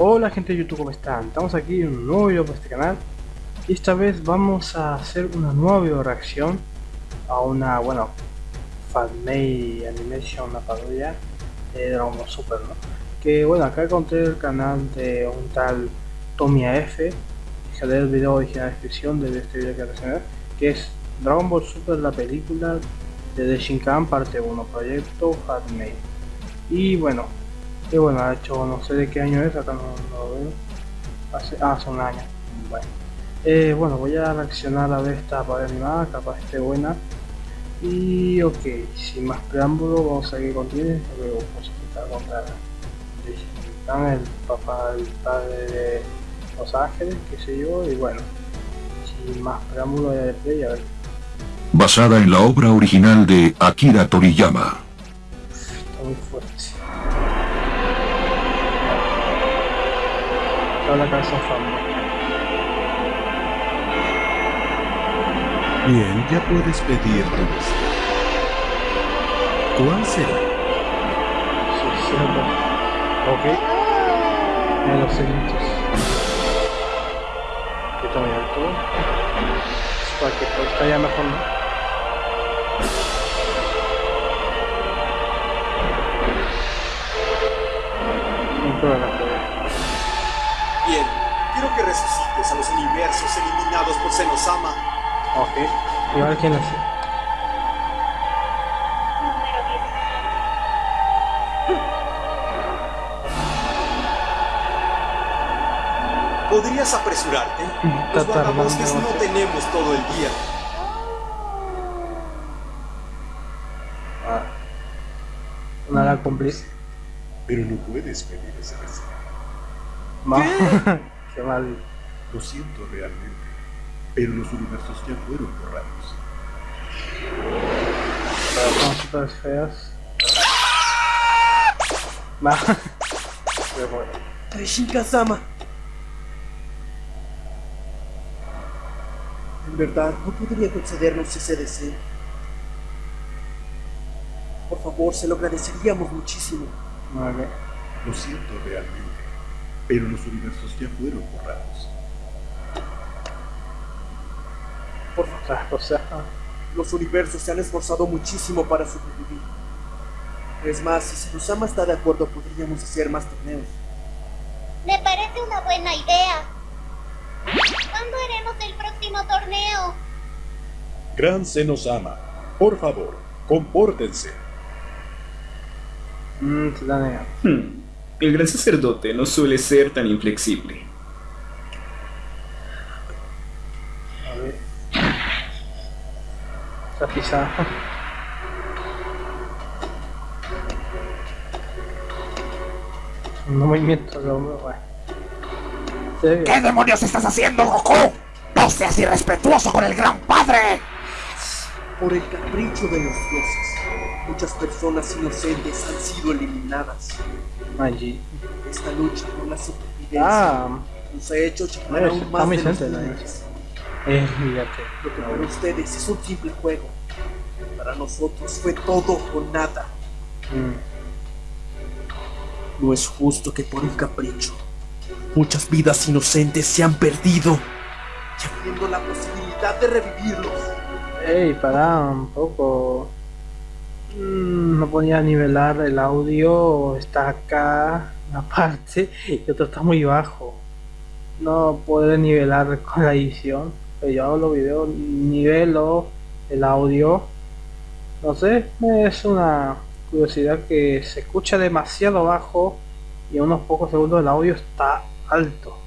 Hola gente de YouTube, ¿cómo están? Estamos aquí en un nuevo video para este canal y esta vez vamos a hacer una nueva video reacción a una, bueno, fanmade animation, una parodia de Dragon Ball Super, ¿no? Que bueno, acá encontré el canal de un tal Tommy F dejaré el video original en la descripción de este video que reaccionar que es Dragon Ball Super, la película de Shinkan parte 1, proyecto fanmade y bueno, y bueno, ha hecho no sé de qué año es, acá no, lo veo. Hace, ah, hace un año. Bueno. Eh, bueno, voy a reaccionar a ver esta para animada, capaz esté buena. Y ok, sin más preámbulo, vamos a ir con tiene, luego vamos a quitar contra el papá, el padre de Los Ángeles, qué sé yo, y bueno, sin más preámbulo voy a play a ver. Basada en la obra original de Akira Toriyama. Está muy fuerte. Toda la casa fama. Bien, ya puedes pedir tu deseo. ¿Cuál será? Ok. En los está muy alto. Para que está ya mejor, ¿no? Universos eliminados por Senosama. Ok. Igual quién hace. ¿Podrías apresurarte? Los Está tardando. guardabosques no tenemos todo el día. Ah. Una la cumplir. Pero no puedes pedir ese deseo. Ma. Qué mal. Lo siento realmente. Pero los universos ya fueron borrados. Súper feas. Ma. Pero bueno. Shinka-sama. En verdad, no podría concedernos ese deseo. Por favor, se lo agradeceríamos muchísimo. Vale. Lo siento realmente. Pero los universos ya fueron borrados. Los universos se han esforzado muchísimo para sobrevivir. Es más, si Senosama está de acuerdo, podríamos hacer más torneos. Me parece una buena idea. ¿Cuándo haremos el próximo torneo? Gran Senosama, por favor, compórtense. mmm, nega. Hmm, El gran sacerdote no suele ser tan inflexible. A ver. Pisada. Un movimiento de ve ¿Qué demonios estás haciendo, Goku? ¡No seas irrespetuoso con el gran padre! Por el capricho de los dioses, muchas personas inocentes han sido eliminadas. Allí. Esta lucha por la supervivencia Ah, nos ha hecho es- aún más de los eh. Lo que para ustedes es un simple juego, para nosotros fue todo o nada. No es justo que por un capricho muchas vidas inocentes se han perdido, ya viendo la posibilidad de revivirlos. Ey, pará un poco. Mm, no podía nivelar el audio, está acá una parte y otro está muy bajo. No puede nivelar con la edición. Pero yo hago los videos, nivelo el audio. No sé, es una curiosidad que se escucha demasiado bajo y en unos pocos segundos el audio está alto.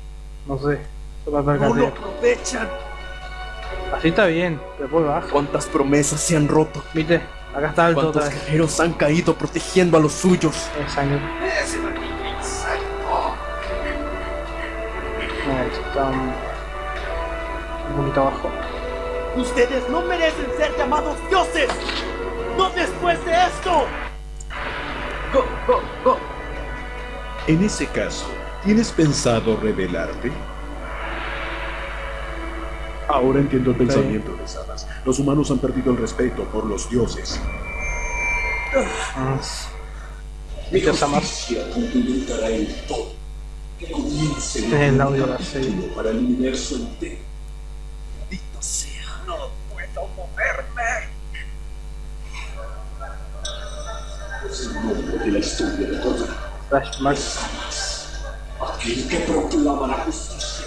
No sé, eso me No percaté. lo aprovechan. Así está bien, pero por bajo. ¿Cuántas promesas se han roto? Viste, acá está alto otra ¿Cuántos vez. guerreros han caído protegiendo a los suyos? Es sangre. Esto está un, un poquito abajo. Ustedes no merecen ser llamados dioses. No después de esto. Go, go, go. En ese caso, ¿tienes pensado revelarte? Ahora entiendo el pensamiento de Sadas. Los humanos han perdido el respeto por los dioses. Ah, Viste, Samar. cumplimentará en todo. Que es el audio para el universo entero. Sea. No puedo moverme. Es el nombre de la historia de toda Flashback. aquel que proclama la justicia.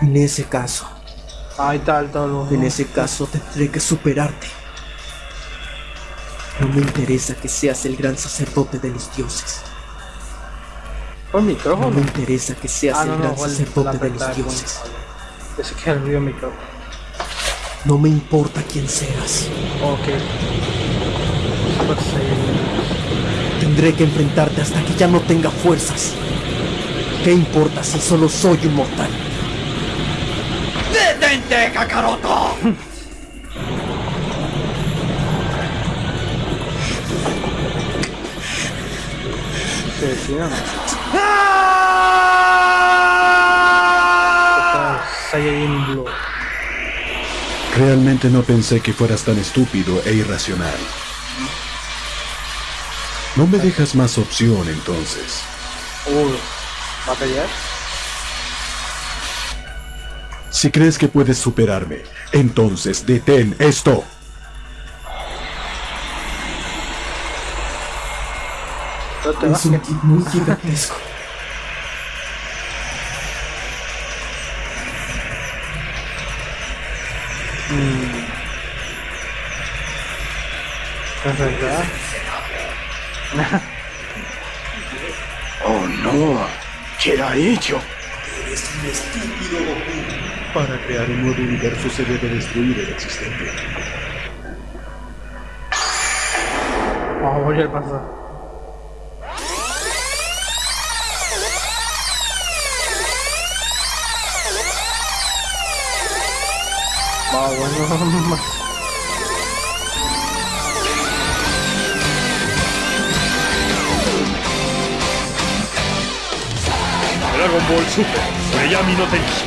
En ese caso, Ahí el todo. en ese caso tendré que superarte. No me interesa que seas el gran sacerdote de los dioses. ¿Fue el No micrófono? me interesa que seas Ah, el no, gran sacerdote de los dioses. Ese que es el micrófono. No me importa quién seas. Ok. Super Saiyan. Tendré que enfrentarte hasta que ya no tenga fuerzas. ¿Qué importa si solo soy un mortal? ¡Detente, Kakaroto! ¡Ah! Super Saiyajin Blue. Realmente no pensé que fueras tan estúpido e irracional. No me dejas más opción entonces. Uy. ¿Va a pelear? Si crees que puedes superarme, entonces detén esto. No te vas. Es un muy gigantesco. ¿Es verdad? ¡Oh no! ¿Qué ha hecho? Para crear un nuevo universo se debe destruir el existente. Vamos a volver a pasar. Bueno. Dragon Ball Super, Oreyami no Tenshi.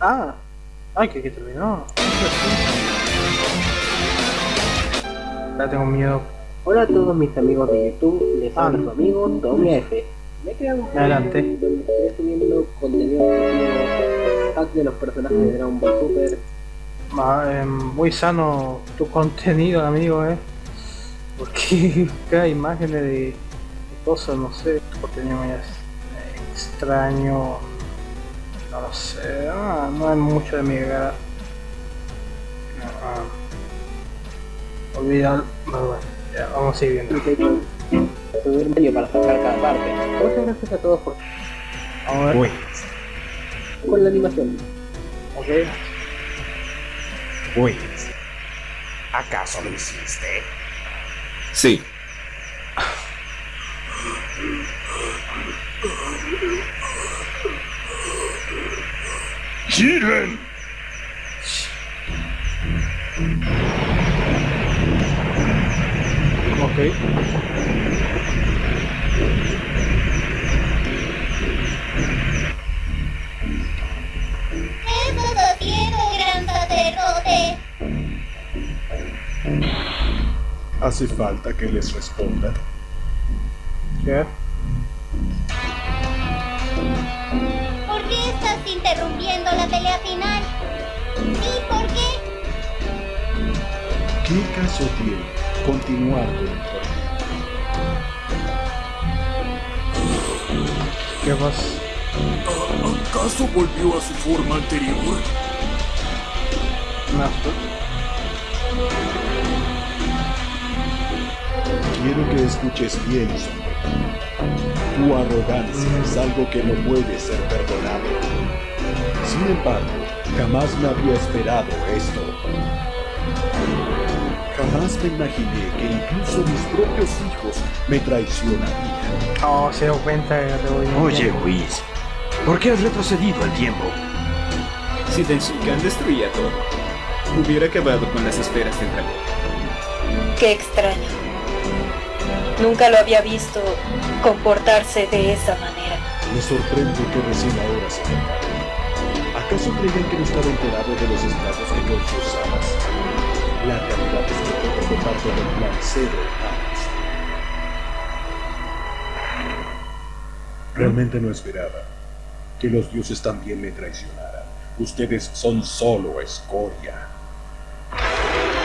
Ah, ay, que, que terminó. Ya tengo miedo. Hola a todos mis amigos de YouTube, les Ah, habla su amigo Tommy F. Me he creado un canal Adelante. donde estaré subiendo contenido de los personajes de Dragon Ball Super. Ah, eh, muy sano tu contenido, amigo, eh. Porque cada imágenes de, de cosas, no sé, tu contenido me es extraño. No lo sé, ah, no es mucho de mi. Ah, olvidar, bueno, bueno, ya, vamos a seguir viendo. Subir medio para sacar cada parte. Muchas gracias a todos por Vamos a ver, con la animación. ok. Pues, ¿acaso lo hiciste? Sí, ¡Jiren! Ok. ¿Hace falta que les responda? ¿Qué? ¿Por qué estás interrumpiendo la pelea final? ¿Y por qué? ¿Qué caso tiene continuar con el torneo? ¿Qué pasa? ¿Acaso volvió a su forma anterior? No, Quiero que escuches bien. Tu arrogancia es algo que no puede ser perdonado. Sin embargo, jamás me había esperado esto. Jamás me imaginé que incluso mis propios hijos me traicionarían. Oh, se dio cuenta voy Oye, Whis, ¿por qué has retrocedido el tiempo? si Tenshinhan destruía todo, hubiera acabado con las esferas del dragón. Qué extraño. Nunca lo había visto comportarse de esa manera. Me sorprende que recién ahora se. ¿Acaso creían que no estaba enterado de los estragos que causó? La realidad es que todo fue parte del plan C de Hans. Realmente no esperaba que los dioses también me traicionaran. Ustedes son solo escoria.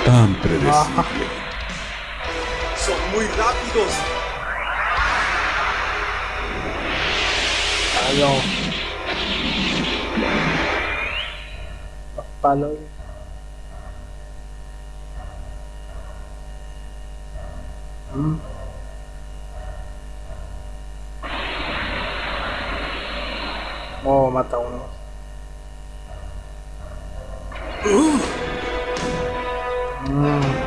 Tan predecible. Son muy rápidos. Palo. Los palos. Mm. Oh, mata a uno. Mm.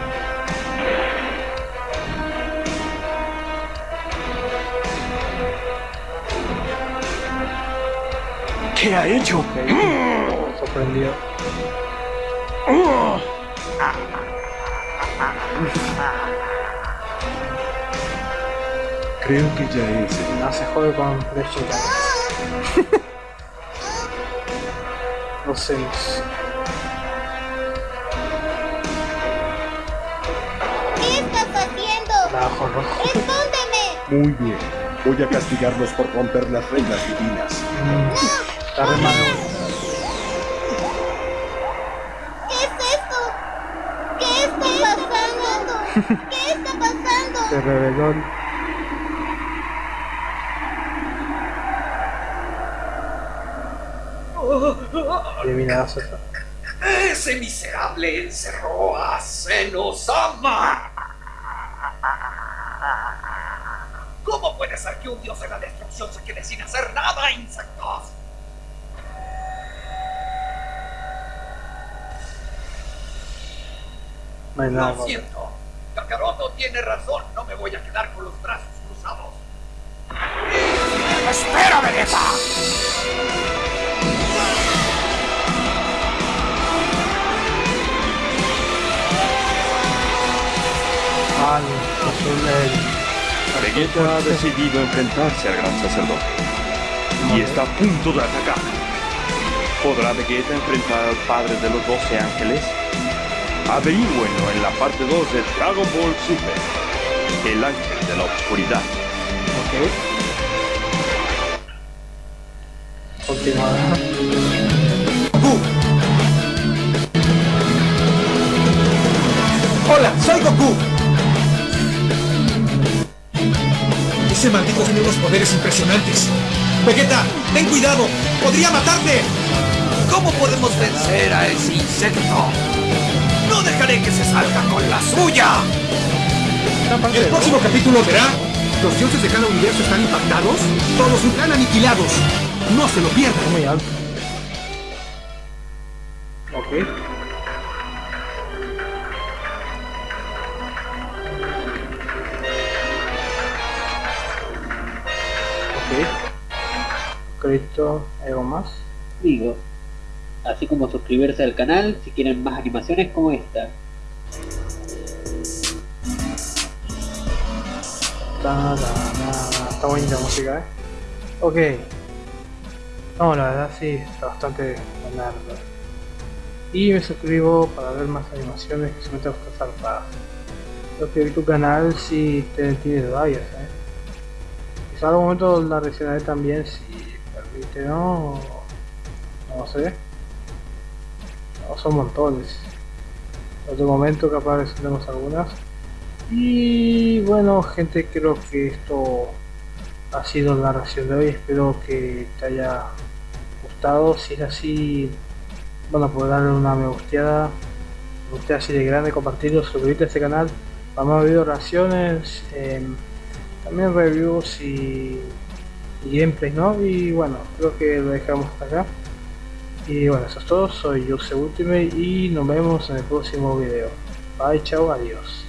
¿Qué ha hecho? Sorprendido. Creo que ya es el No se jode con no sé. ¿Qué estás haciendo? Rojo. ¡Respóndeme! Muy bien. Voy a castigarlos por romper las reglas divinas. Está re malo. ¿Qué es esto? ¿Qué está pasando? ¿Qué está pasando? Se reveló. Eliminadas. Ese miserable encerró a Senosama. ¿Cómo puede ser que un dios de la destrucción se quede sin hacer nada, insectos? No hay nada. Lo siento. Kakaroto tiene razón. No me voy a quedar con los brazos cruzados. ¡Espera, Vegeta! Al azul el. Vegeta ha decidido enfrentarse al gran sacerdote y está a punto de atacar. ¿Podrá Vegeta enfrentar al padre de los 12 ángeles? Averígüenlo en la parte 2 de Dragon Ball Super, el ángel de la oscuridad. Ok. Continuada. ¡Hola! ¡Soy Goku! Ese maldito tiene unos poderes impresionantes. Vegeta, ten cuidado. ¡Podría matarte! ¿Cómo podemos vencer a ese insecto? ¡No dejaré que se salga con la suya! El próximo capítulo verá. Los dioses de cada universo están impactados. Todos están aniquilados. No se lo pierdan. Muy alto. Ok. Ok. Cristo, ¿algo más? Digo, así como suscribirse al canal si quieren más animaciones como esta. Ta, ta, ta, Está bonita la música, ¿eh? Ok. No, la verdad sí, está bastante buena. Y me suscribo para ver más animaciones que se meten estas zarpadas. Creo que tu canal si te tienes varias, ¿eh? Quizá algún momento la reaccionaré también si permite, ¿no? No sé. Son montones. En otro momento capaz tenemos algunas. Y bueno gente creo que esto ha sido la reacción de hoy, espero que te haya gustado, si es así, bueno pues darle una me gusteada, me gusteada así de grande, compartirlo, suscribirte a este canal para más videos, reacciones, em, también reviews y, y gameplays, ¿no? Y bueno, creo que lo dejamos hasta acá. Y bueno, eso es todo, soy Yuse Ultimate y nos vemos en el próximo video. Bye, chao, adiós.